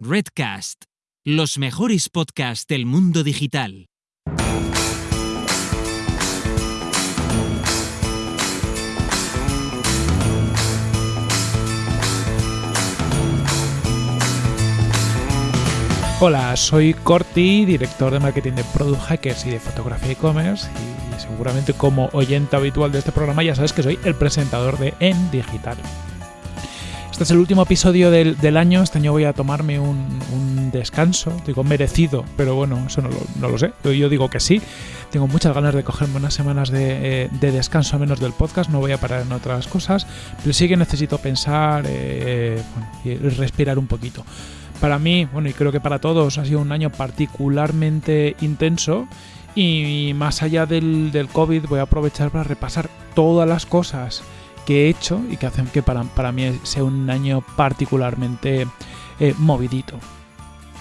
Redcast, los mejores podcasts del mundo digital. Hola, soy Corti, director de marketing de Product Hackers y de fotografía e-commerce y seguramente como oyente habitual de este programa ya sabes que soy el presentador de En Digital. Este es el último episodio del, año. Este año voy a tomarme un, descanso, digo merecido, pero bueno, eso no lo, sé. Yo, digo que sí. Tengo muchas ganas de cogerme unas semanas de, eh, descanso a menos del podcast. No voy a parar en otras cosas, pero sí que necesito pensar eh, y respirar un poquito. Para mí, bueno, y creo que para todos, ha sido un año particularmente intenso. Y más allá del, del COVID, voy a aprovechar para repasar todas las cosas que he hecho y que hacen que para, para mí sea un año particularmente eh, movidito.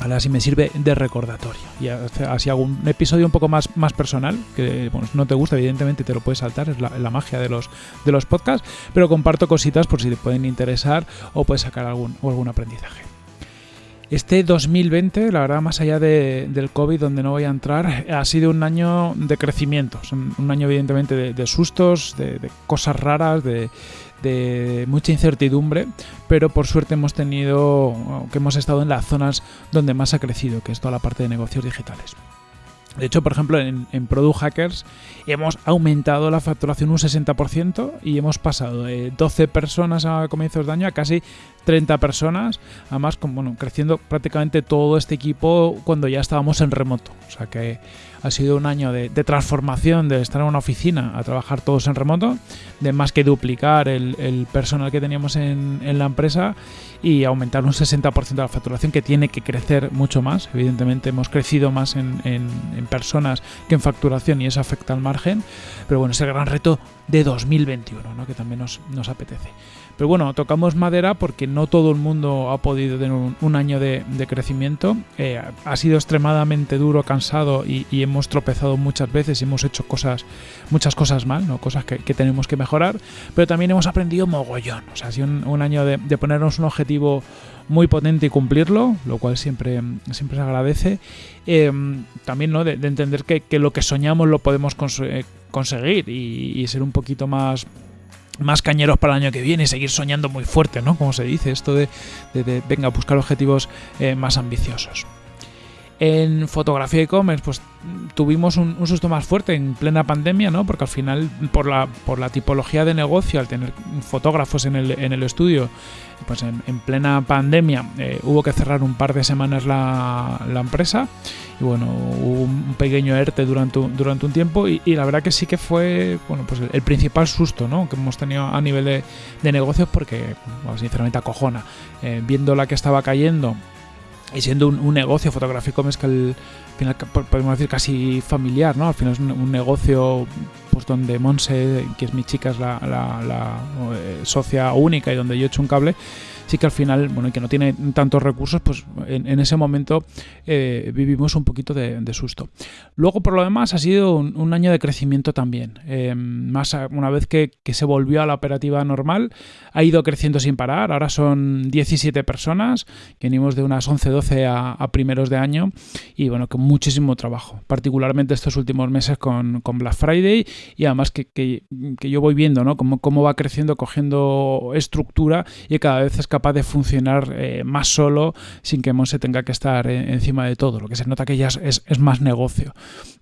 Así me sirve de recordatorio. Y así hago un episodio un poco más, más personal, que bueno, no te gusta, evidentemente te lo puedes saltar, es la, magia de los, de los podcasts, pero comparto cositas por si te pueden interesar o puedes sacar algún, algún aprendizaje. Este 2020, la verdad, más allá del COVID, donde no voy a entrar, ha sido un año de crecimiento. Un año, evidentemente, de, sustos, de, cosas raras, de, mucha incertidumbre, pero por suerte hemos tenido, que hemos estado en las zonas donde más ha crecido, que es toda la parte de negocios digitales. De hecho, por ejemplo, en, Product Hackers hemos aumentado la facturación un 60% y hemos pasado de 12 personas a comienzos de año a casi 30 personas, además bueno, creciendo prácticamente todo este equipo cuando ya estábamos en remoto. O sea que ha sido un año de, transformación, de estar en una oficina a trabajar todos en remoto, de más que duplicar el, personal que teníamos en, la empresa y aumentar un 60% de la facturación que tiene que crecer mucho más. Evidentemente hemos crecido más en, personas que en facturación y eso afecta al margen, pero bueno, es el gran reto de 2021, ¿no? que también nos apetece. Pero bueno, tocamos madera porque no todo el mundo ha podido tener un, año de, crecimiento. Eh, ha sido extremadamente duro, cansado y, hemos tropezado muchas veces y hemos hecho cosas, muchas cosas mal, ¿no? cosas que, tenemos que mejorar. Pero también hemos aprendido mogollón. O sea, ha sido un, año de, ponernos un objetivo muy potente y cumplirlo, lo cual siempre, siempre se agradece. Eh, también ¿no? de, entender que, lo que soñamos lo podemos eh, conseguir y ser un poquito más más cañeros para el año que viene y seguir soñando muy fuerte, ¿no? Como se dice, esto de, venga, buscar objetivos eh, más ambiciosos. En fotografía e-commerce, pues tuvimos un, susto más fuerte en plena pandemia, ¿no? Porque al final, por la, por la tipología de negocio, al tener fotógrafos en el, en el estudio, pues en, plena pandemia eh, hubo que cerrar un par de semanas la, la, empresa y bueno, hubo un pequeño ERTE durante, durante un tiempo y, la verdad que sí que fue, bueno, pues el, principal susto, ¿no? Que hemos tenido a nivel de, de negocios porque, sinceramente, acojona. Eh, viendo la que estaba cayendo y siendo un, negocio fotográfico es que al final podemos decir casi familiar, ¿no? Al final es un, negocio pues donde Monse, que es mi chica, es la, la, eh, socia única y donde yo he hecho un cable, sí que al final, bueno, y que no tiene tantos recursos, pues en, ese momento eh, vivimos un poquito de, susto. Luego, por lo demás, ha sido un, año de crecimiento también. Eh, más una vez que, se volvió a la operativa normal, ha ido creciendo sin parar. Ahora son 17 personas, que venimos de unas 11-12 a, primeros de año y bueno, con muchísimo trabajo, particularmente estos últimos meses con, Black Friday y además que, yo voy viendo ¿no? cómo, cómo va creciendo, cogiendo estructura y cada vez es capaz de funcionar eh, más solo sin que Monse tenga que estar eh, encima de todo. Lo que se nota que ya es, es, más negocio.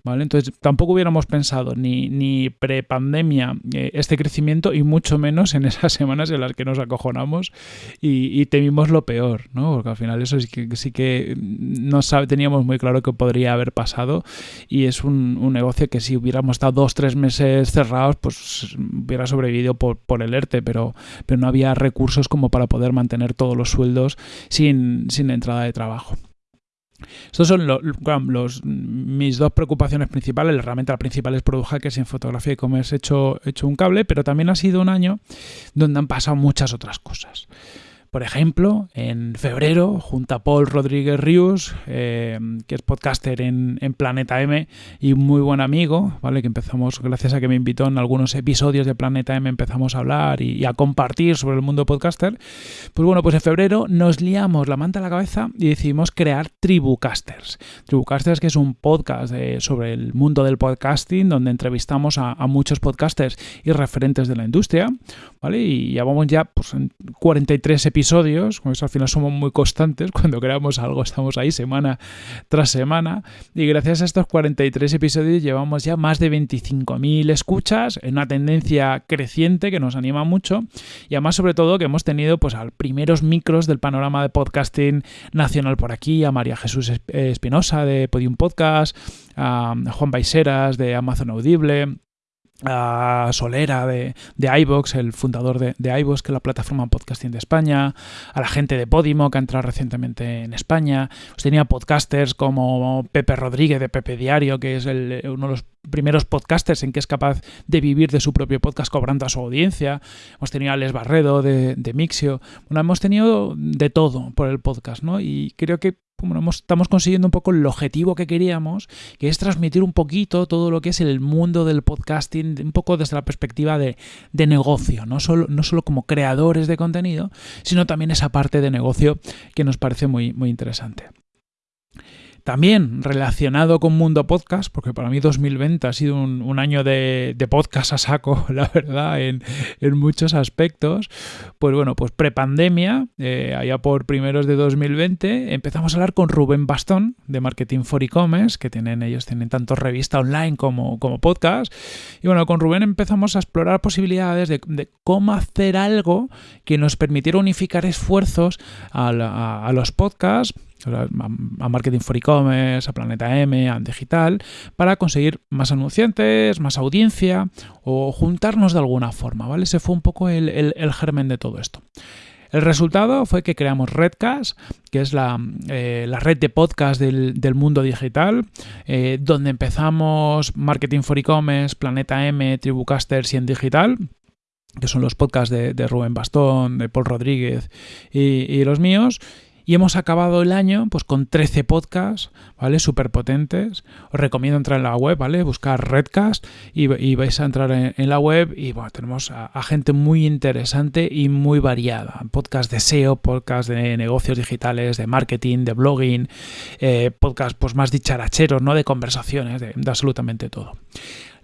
¿vale? Entonces tampoco hubiéramos pensado ni, ni pre-pandemia eh, este crecimiento y mucho menos en esas semanas en las que nos acojonamos y, temimos lo peor, ¿no? porque al final eso sí que, sí que no teníamos muy claro que podría haber pasado y es un, un negocio que si hubiéramos estado dos, tres meses cerrados, pues hubiera sobrevivido por, por el ERTE, pero, pero no había recursos como para poder mantener tener todos los sueldos sin, entrada de trabajo. Estos son los, mis dos preocupaciones principales. Realmente la principal es Product Hackers en fotografía y comercio he hecho, hecho un cable, pero también ha sido un año donde han pasado muchas otras cosas. Por ejemplo, en febrero, junto a Paul Rodríguez Ríos, eh, que es podcaster en, Planeta M y muy buen amigo, ¿vale? Que empezamos, gracias a que me invitó en algunos episodios de Planeta M, empezamos a hablar y, a compartir sobre el mundo podcaster. Pues bueno, pues en febrero nos liamos la manta a la cabeza y decidimos crear Tribucasters. Tribucasters, que es un podcast sobre el mundo del podcasting, donde entrevistamos a, a muchos podcasters y referentes de la industria, ¿vale? Y ya vamos ya pues, en 43 episodios, con eso al final somos muy constantes, cuando creamos algo estamos ahí semana tras semana, y gracias a estos 43 episodios llevamos ya más de 25.000 escuchas, en una tendencia creciente que nos anima mucho, y además sobre todo que hemos tenido pues a primeros micros del panorama de podcasting nacional por aquí, a María Jesús Espinosa de Podium Podcast, a Juan Baiseras de Amazon Audible, a Solera de, de iVox, el fundador de, de iVox, que es la plataforma podcasting de España, a la gente de Podimo, que ha entrado recientemente en España. Pues tenía podcasters como Pepe Rodríguez de Pepe Diario, que es uno de los primeros podcasters en que es capaz de vivir de su propio podcast cobrando a su audiencia. Hemos tenido a Les Barredo de, de Mixio. Bueno, hemos tenido de todo por el podcast, ¿no? Y creo que estamos consiguiendo un poco el objetivo que queríamos, que es transmitir un poquito todo lo que es el mundo del podcasting, un poco desde la perspectiva de, negocio, no solo, no solo como creadores de contenido, sino también esa parte de negocio que nos parece muy, muy interesante. También relacionado con Mundo Podcast, porque para mí 2020 ha sido un, año de, podcast a saco, la verdad, en, muchos aspectos. Pues bueno, pues prepandemia, eh, allá por primeros de 2020, empezamos a hablar con Rubén Bastón de Marketing for E-Commerce, que tienen ellos tienen tanto revista online como podcast. Y bueno, con Rubén empezamos a explorar posibilidades de, cómo hacer algo que nos permitiera unificar esfuerzos a los podcasts a Marketing for E-Commerce, a Planeta M, a Digital, para conseguir más anunciantes, más audiencia o juntarnos de alguna forma, ¿vale? Ese fue un poco el, germen de todo esto. El resultado fue que creamos Redcast, que es la, eh, red de podcast del, mundo digital, eh, donde empezamos Marketing for E-Commerce, Planeta M, Tribucasters y en Digital que son los podcasts de, Rubén Bastón, de Paul Rodríguez y los míos, y hemos acabado el año pues con 13 podcasts, ¿vale? Súper potentes. Os recomiendo entrar en la web, ¿vale? Buscar Redcast y, vais a entrar en, la web y bueno, tenemos a, gente muy interesante y muy variada. Podcast de SEO, podcast de negocios digitales, de marketing, de blogging, eh, podcast pues más dicharacheros, ¿no? De conversaciones, de absolutamente todo.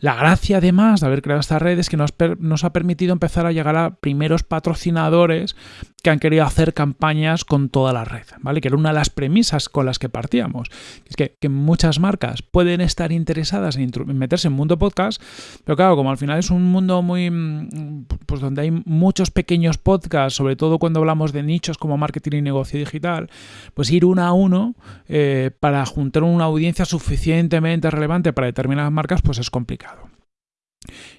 La gracia además de haber creado esta red es que nos, nos, ha permitido empezar a llegar a primeros patrocinadores que han querido hacer campañas con toda la red, ¿vale? Que era una de las premisas con las que partíamos. Es que, muchas marcas pueden estar interesadas en, meterse en mundo podcast, pero claro, como al final es un mundo muy, mm, pues donde hay muchos pequeños podcasts, sobre todo cuando hablamos de nichos como marketing y negocio digital, pues ir uno a uno eh, para juntar una audiencia suficientemente relevante para determinadas marcas, pues es complicado.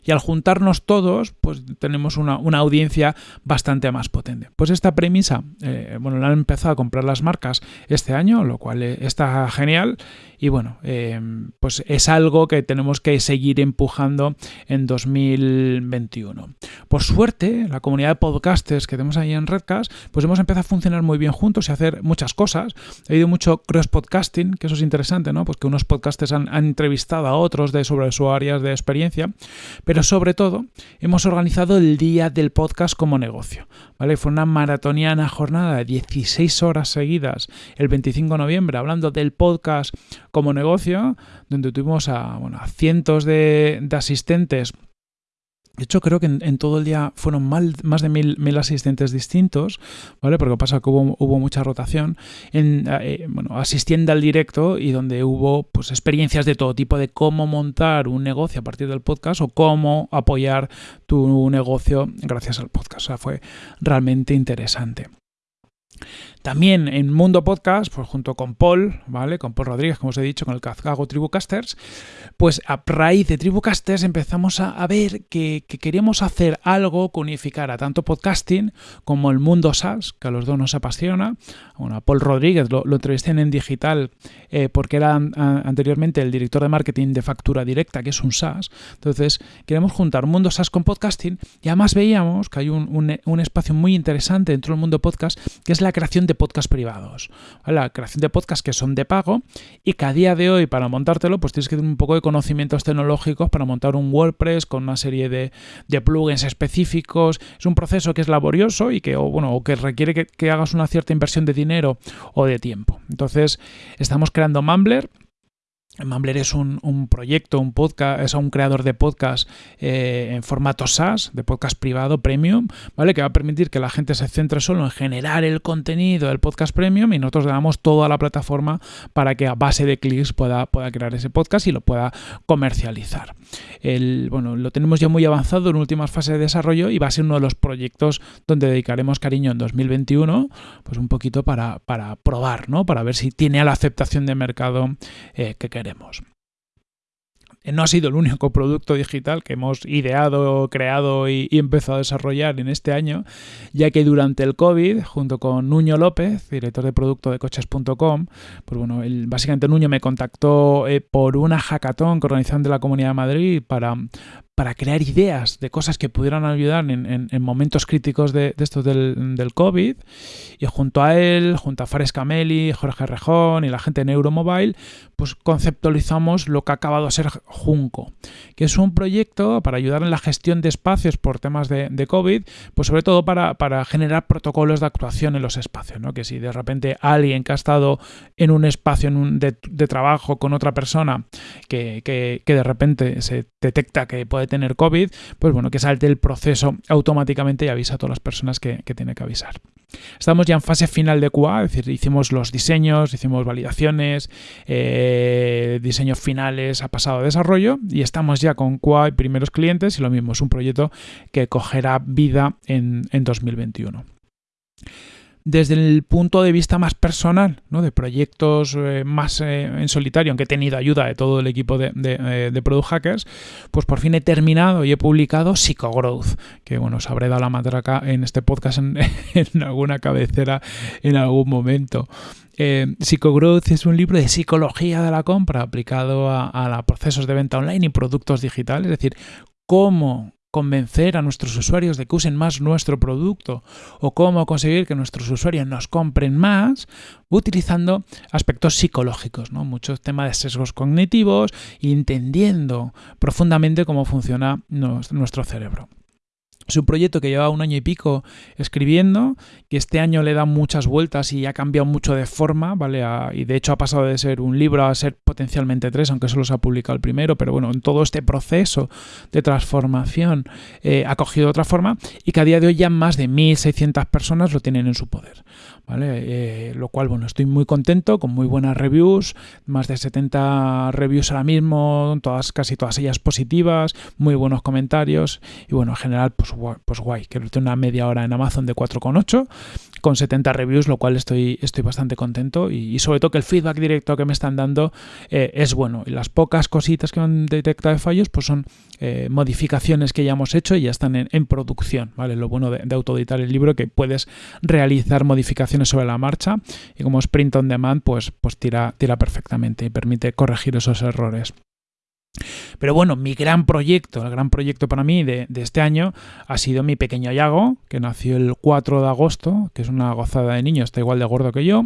Y al juntarnos todos, pues tenemos una, audiencia bastante más potente. Pues esta premisa, eh, bueno, la han empezado a comprar las marcas este año, lo cual eh, está genial. Y bueno, eh, pues es algo que tenemos que seguir empujando en 2021. Por suerte, la comunidad de podcasters que tenemos ahí en Redcast, pues hemos empezado a funcionar muy bien juntos y a hacer muchas cosas. Ha habido mucho cross-podcasting, que eso es interesante, ¿no? Pues que unos podcasters han, han entrevistado a otros de sobre sus áreas de experiencia. Pero sobre todo, hemos organizado el día del podcast como negocio. ¿vale? Fue una maratoniana jornada de 16 horas seguidas el 25 de noviembre hablando del podcast como negocio, donde tuvimos a, bueno, cientos de asistentes de hecho, creo que en, todo el día fueron más de mil, asistentes distintos, ¿vale? Porque pasa que hubo, mucha rotación, en, eh, bueno, asistiendo al directo y donde hubo pues, experiencias de todo tipo de cómo montar un negocio a partir del podcast o cómo apoyar tu negocio gracias al podcast. O sea, fue realmente interesante. También en Mundo Podcast, pues junto con Paul, ¿vale? Con Paul Rodríguez, como os he dicho, con el Cazgago Tribucasters, pues a raíz de Tribucasters empezamos a, ver que, queríamos hacer algo que unificara tanto podcasting como el mundo SaaS, que a los dos nos apasiona. Bueno, a Paul Rodríguez lo, entrevisté en Digital eh, porque era anteriormente el director de marketing de factura directa, que es un SaaS. Entonces, queremos juntar mundo SaaS con podcasting y además veíamos que hay un, un espacio muy interesante dentro del mundo podcast, que es la creación de podcast privados. La creación de podcasts que son de pago y que a día de hoy para montártelo pues tienes que tener un poco de conocimientos tecnológicos para montar un WordPress con una serie de, plugins específicos. Es un proceso que es laborioso y que, bueno, que requiere que, que hagas una cierta inversión de dinero o de tiempo. Entonces estamos creando Mumbler Mumbler es un, proyecto, un podcast, es un creador de podcast eh, en formato SaaS, de podcast privado premium, ¿vale? Que va a permitir que la gente se centre solo en generar el contenido del podcast premium y nosotros le damos toda la plataforma para que a base de clics pueda, pueda crear ese podcast y lo pueda comercializar. El, bueno, lo tenemos ya muy avanzado en últimas fases de desarrollo y va a ser uno de los proyectos donde dedicaremos cariño en 2021, pues un poquito para, para probar, ¿no? Para ver si tiene la aceptación de mercado eh, que queremos no ha sido el único producto digital que hemos ideado, creado y, empezado a desarrollar en este año, ya que durante el COVID, junto con Nuño López, director de producto de coches.com, pues bueno, básicamente Nuño me contactó eh, por una hackathon que organizaron de la Comunidad de Madrid para, para crear ideas de cosas que pudieran ayudar en, momentos críticos de, estos del, COVID. Y junto a él, junto a Fares Cameli, Jorge Rejón y la gente de Neuromobile, pues conceptualizamos lo que ha acabado a ser Junco, que es un proyecto para ayudar en la gestión de espacios por temas de, COVID, pues sobre todo para, generar protocolos de actuación en los espacios, ¿no? Que si de repente alguien que ha estado en un espacio en un de, trabajo con otra persona que, que, que de repente se detecta que puede tener COVID, pues bueno, que salte el proceso automáticamente y avisa a todas las personas que, tiene que avisar. Estamos ya en fase final de QA, es decir, hicimos los diseños, hicimos validaciones, eh, diseños finales ha pasado a desarrollo y estamos ya con QA y primeros clientes y lo mismo, es un proyecto que cogerá vida en, en 2021 desde el punto de vista más personal, ¿no? de proyectos eh, más eh, en solitario, aunque he tenido ayuda de todo el equipo de, de, eh, Product Hackers, pues por fin he terminado y he publicado Psychogrowth, que bueno, os habré dado la matraca en este podcast en, alguna cabecera en algún momento. Psychogrowth es un libro de psicología de la compra aplicado a, a procesos de venta online y productos digitales, es decir, cómo convencer a nuestros usuarios de que usen más nuestro producto o cómo conseguir que nuestros usuarios nos compren más utilizando aspectos psicológicos, muchos temas de sesgos cognitivos, entendiendo profundamente cómo funciona nuestro cerebro. Es un proyecto que lleva un año y pico escribiendo, que este año le da muchas vueltas y ha cambiado mucho de forma, ¿vale? y de hecho ha pasado de ser un libro a ser potencialmente tres, aunque solo se ha publicado el primero, pero bueno, en todo este proceso de transformación eh, ha cogido otra forma y que a día de hoy ya más de 1.600 personas lo tienen en su poder, ¿vale? Eh, lo cual, bueno, estoy muy contento, con muy buenas reviews, más de 70 reviews ahora mismo, todas, casi todas ellas positivas, muy buenos comentarios y bueno, en general, pues pues, guay, que tiene una media hora en Amazon de 4,8 con 70 reviews, lo cual estoy, estoy bastante contento y, sobre todo que el feedback directo que me están dando eh, es bueno y las pocas cositas que han detectado de fallos pues son eh, modificaciones que ya hemos hecho y ya están en, producción, ¿vale? Lo bueno de, de autoeditar el libro que puedes realizar modificaciones sobre la marcha y como sprint on demand pues, pues tira, tira perfectamente y permite corregir esos errores. Pero bueno, mi gran proyecto, el gran proyecto para mí de, este año ha sido mi pequeño Yago, que nació el 4 de agosto, que es una gozada de niño, está igual de gordo que yo.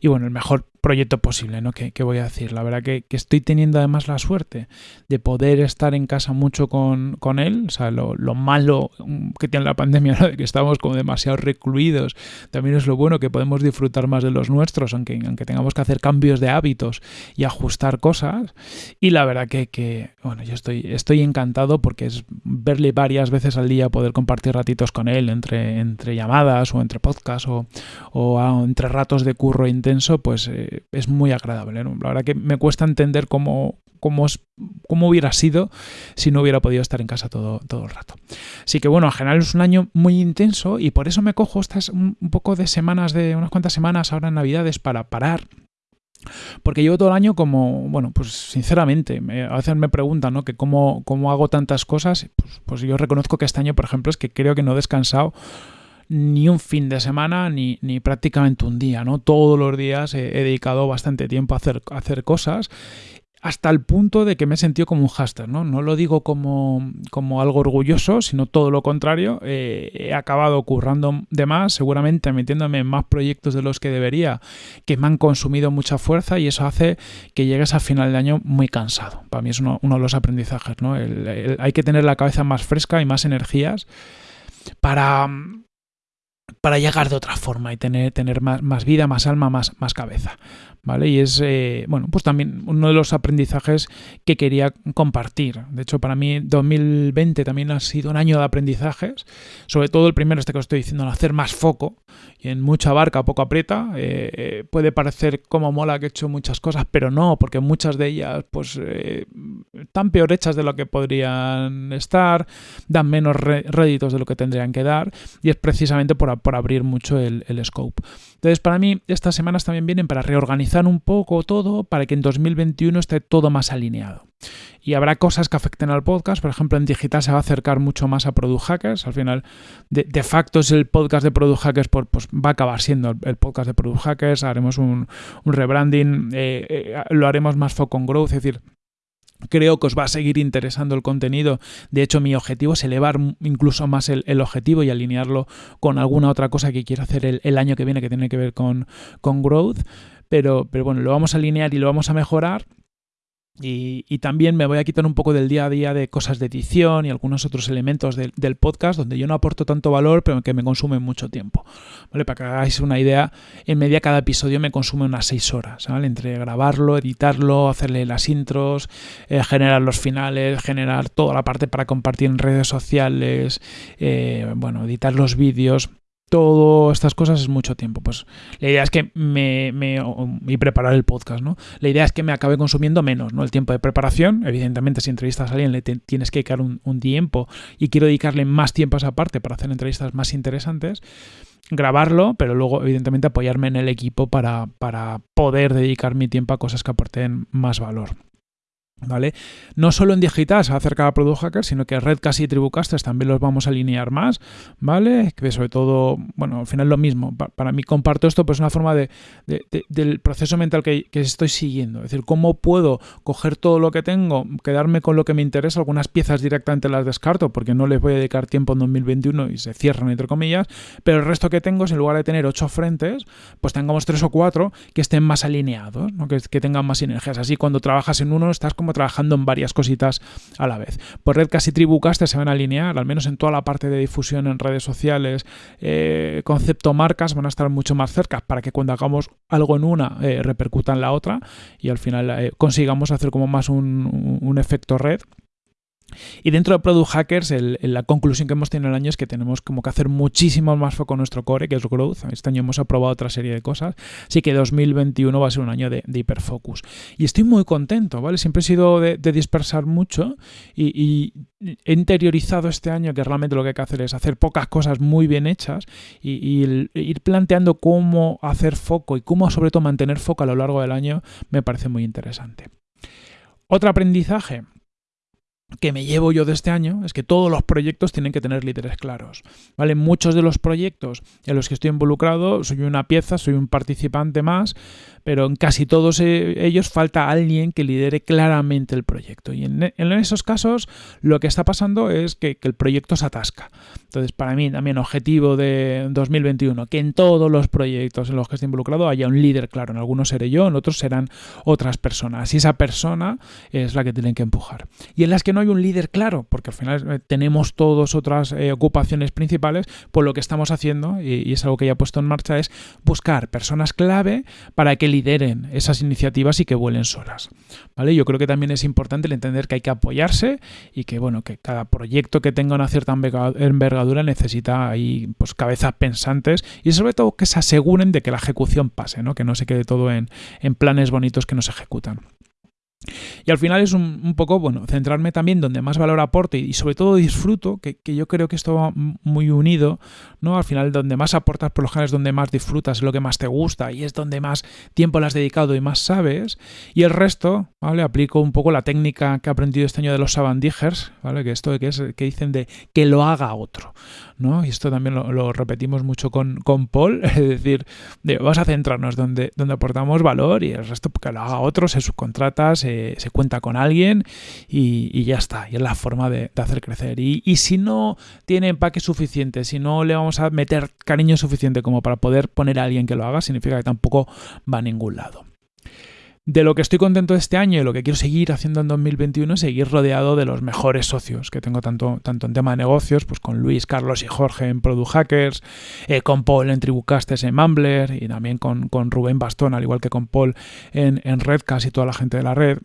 Y bueno, el mejor proyecto posible, ¿no? Que, voy a decir. La verdad que, estoy teniendo además la suerte de poder estar en casa mucho con, con él. O sea, lo, malo que tiene la pandemia, ¿no? De que estamos como demasiado recluidos. También es lo bueno que podemos disfrutar más de los nuestros, aunque, aunque tengamos que hacer cambios de hábitos y ajustar cosas. Y la verdad que, que bueno, yo estoy, estoy encantado porque es verle varias veces al día, poder compartir ratitos con él entre, entre llamadas o entre podcasts o, o entre ratos de curro intenso, pues... Eh, es muy agradable. La verdad que me cuesta entender cómo, cómo, cómo, hubiera sido si no hubiera podido estar en casa todo, todo el rato. Así que bueno, en general es un año muy intenso y por eso me cojo estas un poco de semanas, de unas cuantas semanas ahora en Navidades para parar porque llevo todo el año como, bueno, pues sinceramente, a veces me preguntan, ¿no? Que cómo, cómo hago tantas cosas. Pues, pues, yo reconozco que este año, por ejemplo, es que creo que no he descansado ni un fin de semana ni, ni prácticamente un día, ¿no? Todos los días he, dedicado bastante tiempo a hacer, a hacer cosas hasta el punto de que me he sentido como un hashtag, ¿no? No lo digo como, como algo orgulloso, sino todo lo contrario. Eh, he acabado currando de más, seguramente metiéndome en más proyectos de los que debería, que me han consumido mucha fuerza y eso hace que llegues al final del año muy cansado. Para mí es uno, de los aprendizajes, ¿no? hay que tener la cabeza más fresca y más energías para para llegar de otra forma y tener, tener más, más vida, más alma, más, más cabeza. Y es, eh, bueno, pues también uno de los aprendizajes que quería compartir. De hecho, para mí 2020 también ha sido un año de aprendizajes, sobre todo el primero, este que os estoy diciendo, hacer más foco y en mucha barca poco aprieta. Eh, eh, puede parecer como mola que he hecho muchas cosas, pero no, porque muchas de ellas pues están peor hechas de lo que podrían estar, dan menos réditos de lo que tendrían que dar y es precisamente por, por abrir mucho el, el scope. Entonces, para mí, estas semanas también vienen para reorganizar un poco todo para que en 2021 esté todo más alineado. Y habrá cosas que afecten al podcast, por ejemplo, en digital se va a acercar mucho más a Product Hackers. Al final, de, facto, es el podcast de Product Hackers, pues, pues va a acabar siendo el, podcast de Product Hackers. Haremos un, rebranding, eh, eh, lo haremos más foco en growth, es decir, Creo que os va a seguir interesando el contenido. De hecho, mi objetivo es elevar incluso más el, objetivo y alinearlo con alguna otra cosa que quiero hacer el, año que viene que tiene que ver con, con growth. Pero, pero bueno, lo vamos a alinear y lo vamos a mejorar y, también me voy a quitar un poco del día a día de cosas de edición y algunos otros elementos del podcast donde yo no aporto tanto valor, pero que me consumen mucho tiempo. ¿Vale? Para que hagáis una idea, en media cada episodio me consume unas 6 horas, ¿vale? Entre grabarlo, editarlo, hacerle las intros, eh, generar los finales, generar toda la parte para compartir en redes sociales, eh, bueno, editar los vídeos todas estas cosas es mucho tiempo. Pues la idea es que me, me, y preparar el podcast, ¿no? La idea es que me acabe consumiendo menos, ¿no? El tiempo de preparación, evidentemente si entrevistas a alguien le tienes que dedicar un, tiempo y quiero dedicarle más tiempo a esa parte para hacer entrevistas más interesantes, grabarlo, pero luego evidentemente apoyarme en el equipo para, para poder dedicar mi tiempo a cosas que aporten más valor. ¿Vale? No solo en digital se va a acercar a Product Hacker, sino que Redcast y Tribucasters también los vamos a alinear más, ¿vale? Que sobre todo, bueno, al final lo mismo. Para mí comparto esto, pues una forma de, del proceso mental que, estoy siguiendo. Es decir, cómo puedo coger todo lo que tengo, quedarme con lo que me interesa, algunas piezas directamente las descarto porque no les voy a dedicar tiempo en 2021 y se cierran, entre comillas, pero el resto que tengo, en lugar de tener ocho frentes, pues tengamos tres o cuatro que estén más alineados, ¿no? que, que tengan más sinergias. Así cuando trabajas en uno estás como trabajando en varias cositas a la vez. Por Red casi Tribucaster se van a alinear, al menos en toda la parte de difusión en redes sociales, eh, concepto marcas van a estar mucho más cerca para que cuando hagamos algo en una eh, repercuta en la otra y al final eh, consigamos hacer como más un efecto red y dentro de Product Hackers, la conclusión que hemos tenido el año es que tenemos como que hacer muchísimo más foco en nuestro core, que es growth. Este año hemos aprobado otra serie de cosas. Así que 2021 va a ser un año de, hiperfocus. Y estoy muy contento, ¿vale? Siempre he sido de, dispersar mucho y, he interiorizado este año que realmente lo que hay que hacer es hacer pocas cosas muy bien hechas y, ir planteando cómo hacer foco y cómo sobre todo mantener foco a lo largo del año me parece muy interesante. Otro aprendizaje, que me llevo yo de este año es que todos los proyectos tienen que tener líderes claros. ¿vale? Muchos de los proyectos en los que estoy involucrado soy una pieza, soy un participante más, pero en casi todos e, ellos falta alguien que lidere claramente el proyecto. Y en, esos casos lo que está pasando es que, el proyecto se atasca. Entonces, para mí también objetivo de 2021, que en todos los proyectos en los que estoy involucrado haya un líder claro. En algunos seré yo, en otros serán otras personas. Y esa persona es la que tienen que empujar. Y en las que no no hay un líder claro, porque al final eh, tenemos todos otras eh, ocupaciones principales, pues lo que estamos haciendo, y, es algo que ya he puesto en marcha, es buscar personas clave para que lideren esas iniciativas y que vuelen solas. ¿Vale? Yo creo que también es importante el entender que hay que apoyarse y que, bueno, que cada proyecto que tenga una cierta envergadura necesita ahí pues cabezas pensantes y sobre todo que se aseguren de que la ejecución pase, ¿no? Que no se quede todo en, en planes bonitos que no se ejecutan. Y al final es un, poco, bueno, centrarme también donde más valor aporte y sobre todo disfruto, que, yo creo que esto va muy unido, ¿no? Al final donde más aportas por lo general es donde más disfrutas, es lo que más te gusta y es donde más tiempo le has dedicado y más sabes. Y el resto, ¿vale? Aplico un poco la técnica que he aprendido este año de los sabandijers, ¿vale? Que esto que es que dicen de que lo haga otro, ¿no? Y esto también lo, repetimos mucho con, con, Paul, es decir, vamos a centrarnos donde, donde aportamos valor y el resto que lo haga otro, se subcontrata, se, se cuenta con alguien y, ya está. Y es la forma de, hacer crecer. Y, y, si no tiene empaque suficiente, si no le vamos a meter cariño suficiente como para poder poner a alguien que lo haga, significa que tampoco va a ningún lado. De lo que estoy contento este año y lo que quiero seguir haciendo en 2021 es seguir rodeado de los mejores socios que tengo tanto, tanto en tema de negocios, pues con Luis, Carlos y Jorge en Product Hackers, eh, con Paul en Tribucastes en Mumbler y también con, con, Rubén Bastón, al igual que con Paul en, en Redcast y toda la gente de la red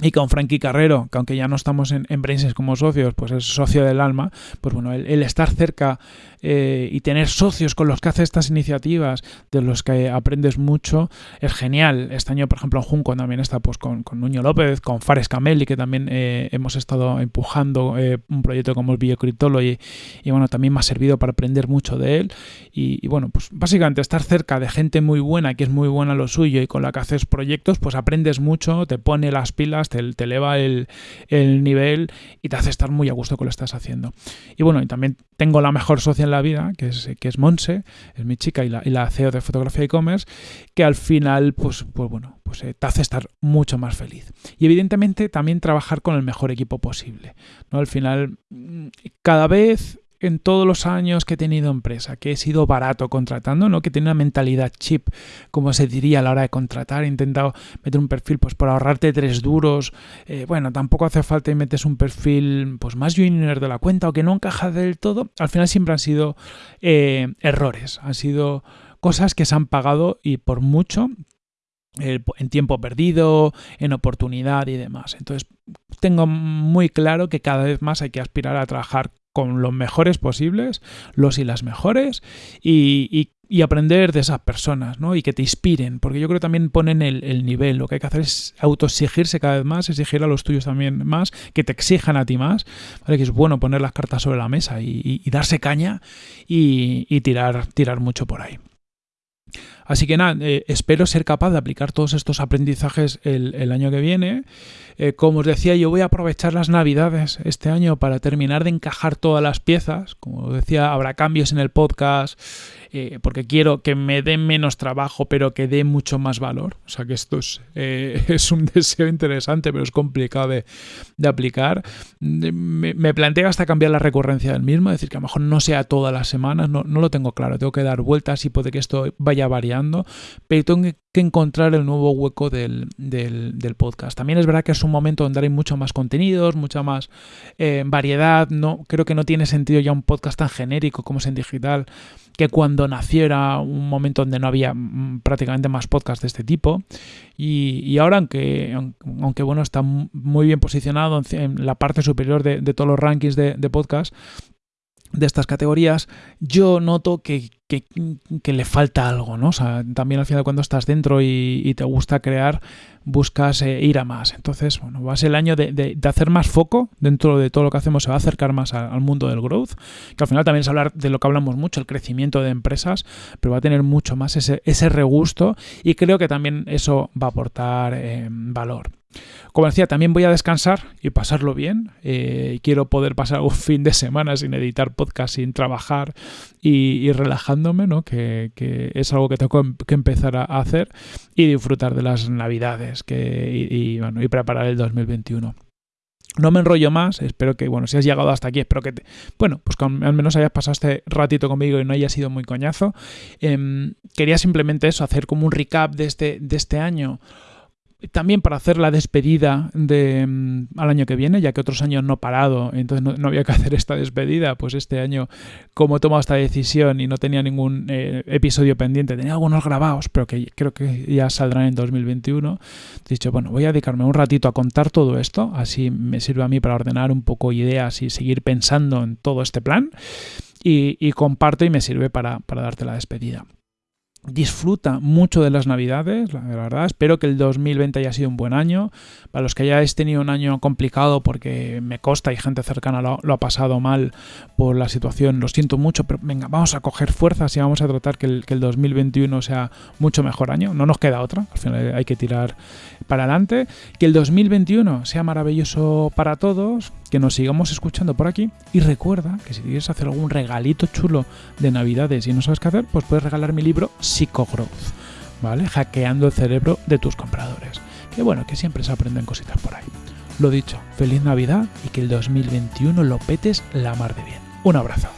y con Frankie Carrero, que aunque ya no estamos en, en como socios, pues es socio del alma, pues bueno, el estar cerca eh, y tener socios con los que haces estas iniciativas, de los que aprendes mucho, es genial. Este año, por ejemplo, en Junco también está pues, con, con Nuño López, con Fares Cameli, que también eh, hemos estado empujando eh, un proyecto como el Biocriptology y bueno, también me ha servido para aprender mucho de él. Y, bueno, pues básicamente estar cerca de gente muy buena, que es muy buena lo suyo y con la que haces proyectos, pues aprendes mucho, te pone las pilas, te, te eleva el, el nivel y te hace estar muy a gusto con lo que estás haciendo. Y bueno, y también tengo la mejor socia la vida, que es, que es Monse, es mi chica y la, y la CEO de fotografía e-commerce, que al final, pues, pues bueno, pues eh, te hace estar mucho más feliz. Y evidentemente también trabajar con el mejor equipo posible. ¿no? Al final, mm, cada vez en todos los años que he tenido empresa, que he sido barato contratando, ¿no? que tiene una mentalidad chip, como se diría a la hora de contratar, he intentado meter un perfil pues por ahorrarte tres duros, eh, bueno, tampoco hace falta y metes un perfil pues más junior de la cuenta o que no encaja del todo, al final siempre han sido eh, errores, han sido cosas que se han pagado y por mucho eh, en tiempo perdido, en oportunidad y demás. Entonces, tengo muy claro que cada vez más hay que aspirar a trabajar con los mejores posibles, los y las mejores, y, aprender de esas personas, ¿no? Y que te inspiren, porque yo creo que también ponen el, nivel. Lo que hay que hacer es autoexigirse cada vez más, exigir a los tuyos también más, que te exijan a ti más, ¿vale? Que es bueno poner las cartas sobre la mesa y, darse caña y, tirar, tirar mucho por ahí. Así que nada, eh, espero ser capaz de aplicar todos estos aprendizajes el, año que viene. Eh, como os decía, yo voy a aprovechar las navidades este año para terminar de encajar todas las piezas. Como os decía, habrá cambios en el podcast, eh, porque quiero que me dé menos trabajo, pero que dé mucho más valor. O sea que esto es, eh, es un deseo interesante, pero es complicado de, aplicar. Me, me, planteo hasta cambiar la recurrencia del mismo, decir, que a lo mejor no sea todas las semanas, no, no lo tengo claro, tengo que dar vueltas y puede que esto vaya variando, pero tengo que encontrar el nuevo hueco del, del, podcast. También es verdad que es un momento donde hay mucho más contenidos, mucha más eh, variedad. No, creo que no tiene sentido ya un podcast tan genérico como es en digital que cuando naciera un momento donde no había mm, prácticamente más podcasts de este tipo. Y, ahora, aunque, aunque bueno, está muy bien posicionado en la parte superior de, todos los rankings de, de podcast, de estas categorías, yo noto que, le falta algo, ¿no? O sea, también al final cuando estás dentro y, te gusta crear, buscas eh, ir a más. Entonces, bueno, va a ser el año de, hacer más foco dentro de todo lo que hacemos, se va a acercar más al mundo del growth, que al final también es hablar de lo que hablamos mucho, el crecimiento de empresas, pero va a tener mucho más ese, ese regusto y creo que también eso va a aportar eh, valor. Como decía, también voy a descansar y pasarlo bien. Eh, quiero poder pasar un fin de semana sin editar podcast, sin trabajar y, relajándome, ¿no? Que, es algo que tengo que empezar a hacer y disfrutar de las navidades que, y, bueno, y preparar el 2021. No me enrollo más, espero que, bueno, si has llegado hasta aquí, espero que, te, bueno, pues al menos hayas pasado este ratito conmigo y no haya sido muy coñazo. Em, quería simplemente eso, hacer como un recap de este, de este año también para hacer la despedida de, mm, al año que viene, ya que otros años no he parado, entonces no, había que hacer esta despedida, pues este año, como he tomado esta decisión y no tenía ningún eh, episodio pendiente, tenía algunos grabados, pero que creo que ya saldrán en 2021, he dicho, bueno, voy a dedicarme un ratito a contar todo esto, así me sirve a mí para ordenar un poco ideas y seguir pensando en todo este plan, y, comparto y me sirve para darte la despedida disfruta mucho de las navidades, la verdad. Espero que el 2020 haya sido un buen año. Para los que hayáis tenido un año complicado porque me consta y gente cercana lo, ha pasado mal por la situación, lo siento mucho, pero venga, vamos a coger fuerzas y vamos a tratar que el, que el 2021 sea mucho mejor año. No nos queda otra, al final hay que tirar para adelante. Que el 2021 sea maravilloso para todos, que nos sigamos escuchando por aquí y recuerda que si quieres hacer algún regalito chulo de navidades y no sabes qué hacer, pues puedes regalar mi libro Psychogrowth, ¿vale? Hackeando el cerebro de tus compradores. Que bueno, que siempre se aprenden cositas por ahí. Lo dicho, feliz Navidad y que el 2021 lo petes la mar de bien. Un abrazo.